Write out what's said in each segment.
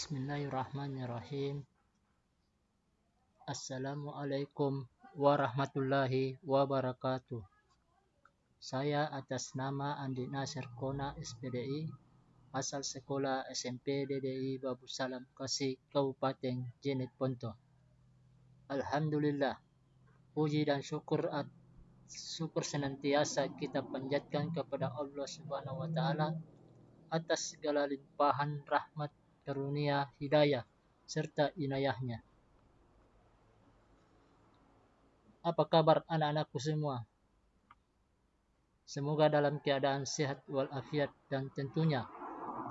Bismillahirrahmanirrahim. Assalamualaikum warahmatullahi wabarakatuh. Saya atas nama Andi Nasir Kona SPDI, asal sekolah SMP DDI Babu Salam Kasih, Kabupaten Jenet Ponto. Alhamdulillah, puji dan syukur syukur senantiasa kita panjatkan kepada Allah Subhanahu wa taala atas segala limpahan rahmat karunia, hidayah, serta inayahnya. Apa kabar anak-anakku semua? Semoga dalam keadaan sehat walafiat dan tentunya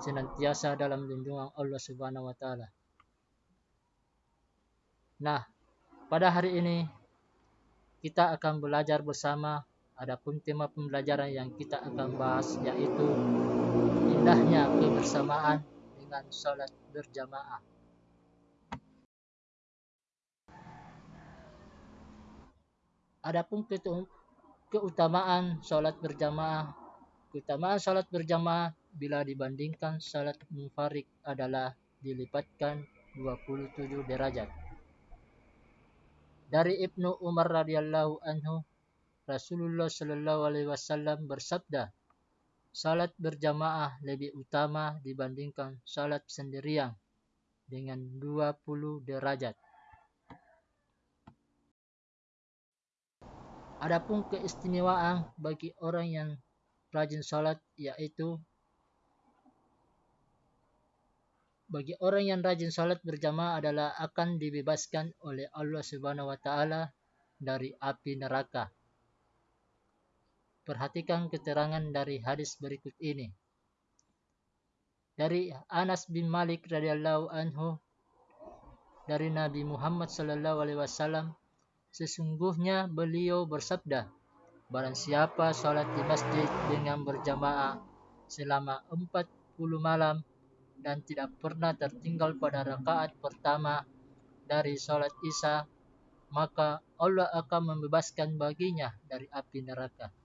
senantiasa dalam lindungan Allah Subhanahu wa taala. Nah, pada hari ini kita akan belajar bersama adapun tema pembelajaran yang kita akan bahas yaitu indahnya kebersamaan dengan salat berjamaah. Adapun keutamaan salat berjamaah, keutamaan salat berjamaah bila dibandingkan salat munfarid adalah dilipatkan 27 derajat. Dari Ibnu Umar radhiyallahu anhu, Rasulullah sallallahu alaihi wasallam bersabda, salat berjamaah lebih utama dibandingkan salat sendirian dengan 20 derajat. Adapun keistimewaan bagi orang yang rajin salat yaitu bagi orang yang rajin salat berjamaah adalah akan dibebaskan oleh Allah Subhanahu wa taala dari api neraka. Perhatikan keterangan dari hadis berikut ini. Dari Anas bin Malik radhiyallahu anhu dari Nabi Muhammad sallallahu alaihi wasallam sesungguhnya beliau bersabda barang siapa salat di masjid dengan berjamaah selama 40 malam dan tidak pernah tertinggal pada rakaat pertama dari salat Isya maka Allah akan membebaskan baginya dari api neraka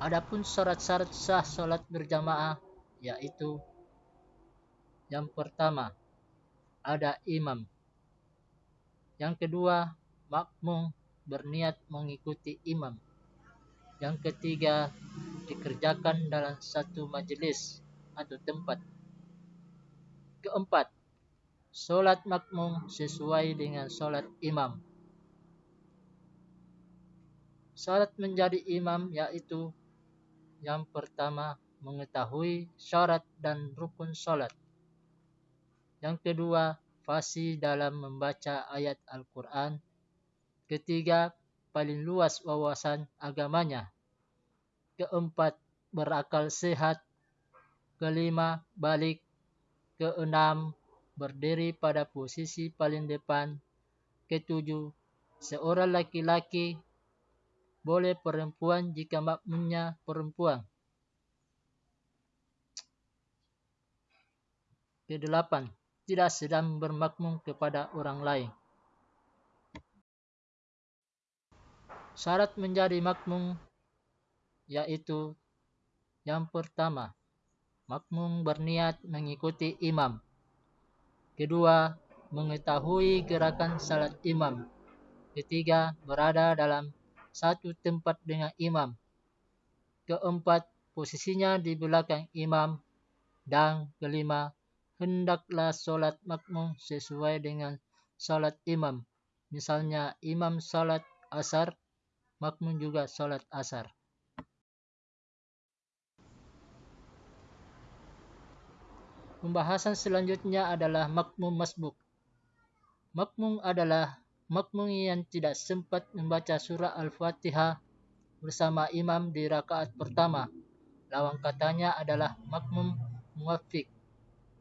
Adapun syarat-syarat sah solat berjamaah yaitu yang pertama ada imam. Yang kedua makmum berniat mengikuti imam. Yang ketiga dikerjakan dalam satu majlis atau tempat. Keempat, solat makmum sesuai dengan solat imam. Solat menjadi imam yaitu yang pertama, mengetahui syarat dan rukun solat. Yang kedua, fasih dalam membaca ayat Al-Quran. Ketiga, paling luas wawasan agamanya. Keempat, berakal sehat. Kelima, balik. Keenam, berdiri pada posisi paling depan. Ketujuh, seorang laki-laki boleh perempuan jika makmumnya perempuan. Kedelapan, tidak sedang bermakmum kepada orang lain. Syarat menjadi makmum yaitu yang pertama, makmum berniat mengikuti imam. Kedua, mengetahui gerakan salat imam. Ketiga, berada dalam satu tempat dengan imam. Keempat, posisinya di belakang imam. Dan kelima, hendaklah solat makmum sesuai dengan solat imam. Misalnya imam solat asar, makmum juga solat asar. Pembahasan selanjutnya adalah makmum masbuk. Makmum adalah makmum yang tidak sempat membaca surah Al-Fatihah bersama imam di rakaat pertama. Lawang katanya adalah makmum muwafiq,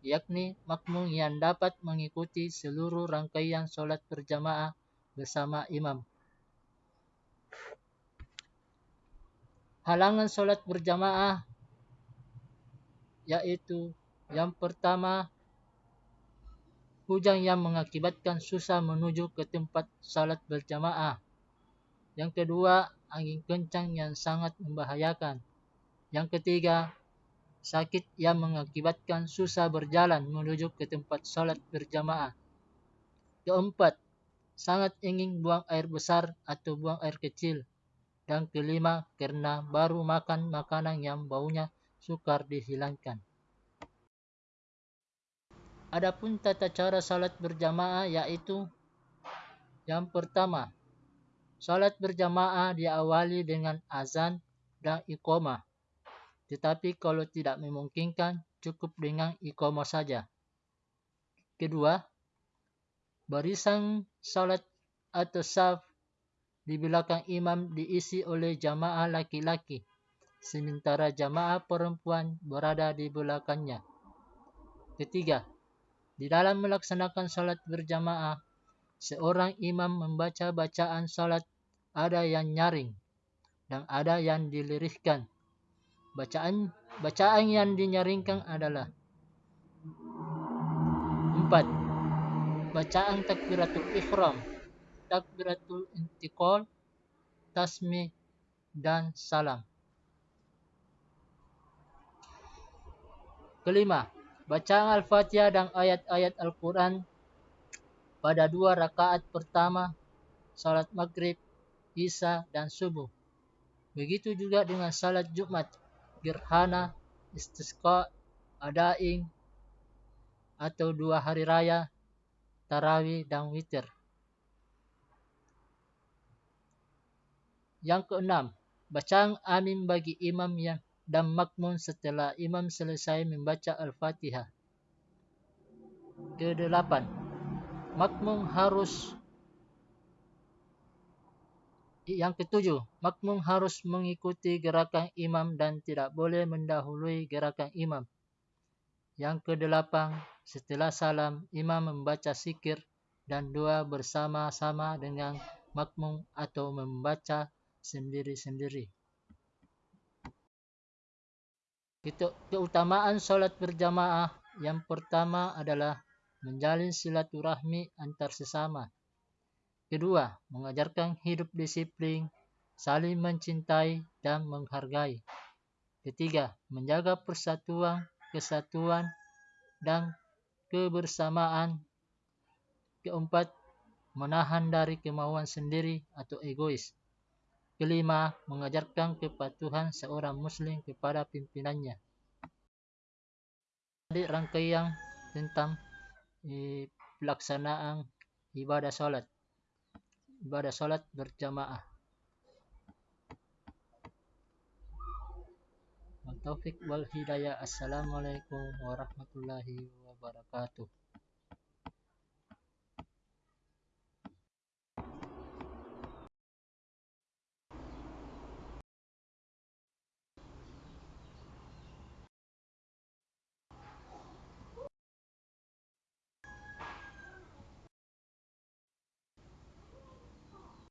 yakni makmum yang dapat mengikuti seluruh rangkaian solat berjamaah bersama imam. Halangan solat berjamaah yaitu yang pertama hujan yang mengakibatkan susah menuju ke tempat salat berjamaah. Yang kedua, angin kencang yang sangat membahayakan. Yang ketiga, sakit yang mengakibatkan susah berjalan menuju ke tempat solat berjamaah. Keempat, sangat ingin buang air besar atau buang air kecil. Dan kelima, kerana baru makan makanan yang baunya sukar dihilangkan. Adapun tata cara salat berjamaah iaitu yang pertama, salat berjamaah diawali dengan azan dan iqamah. Tetapi kalau tidak memungkinkan, cukup dengan iqamah saja. Kedua, barisan salat atau saf di belakang imam diisi oleh jamaah laki-laki, sementara jamaah perempuan berada di belakangnya. Ketiga, di dalam melaksanakan salat berjamaah, seorang imam membaca bacaan salat ada yang nyaring dan ada yang dilirihkan. Bacaan bacaan yang dinyaringkan adalah empat. Bacaan takbiratul ihram, takbiratul intiqal, tasmih dan salam. Kelima, Bacaan Al-Fatihah dan ayat-ayat Al-Quran pada dua rakaat pertama salat maghrib, isya dan subuh. Begitu juga dengan salat Jumat, gerhana, istisqa, adaing atau dua hari raya, tarawih dan witir. Yang keenam, bacaan amin bagi imam yang dan makmum setelah imam selesai membaca Al-Fatihah. Kedelapan, makmum harus yang ketujuh, makmum harus mengikuti gerakan imam dan tidak boleh mendahului gerakan imam. Yang kedelapan, setelah salam, imam membaca sikir dan doa bersama-sama dengan makmum atau membaca sendiri-sendiri. Keutamaan solat berjamaah yang pertama adalah menjalin silaturahmi antar sesama. Kedua, mengajarkan hidup disiplin, saling mencintai dan menghargai. Ketiga, menjaga persatuan, kesatuan dan kebersamaan. Keempat, menahan dari kemauan sendiri atau egois. Kelima, mengajarkan kepatuhan seorang Muslim kepada pimpinannya. Jadi rangkaian tentang eh, pelaksanaan ibadah solat. Ibadah solat berjamaah. Taufik wal hidayah. Assalamualaikum warahmatullahi wabarakatuh.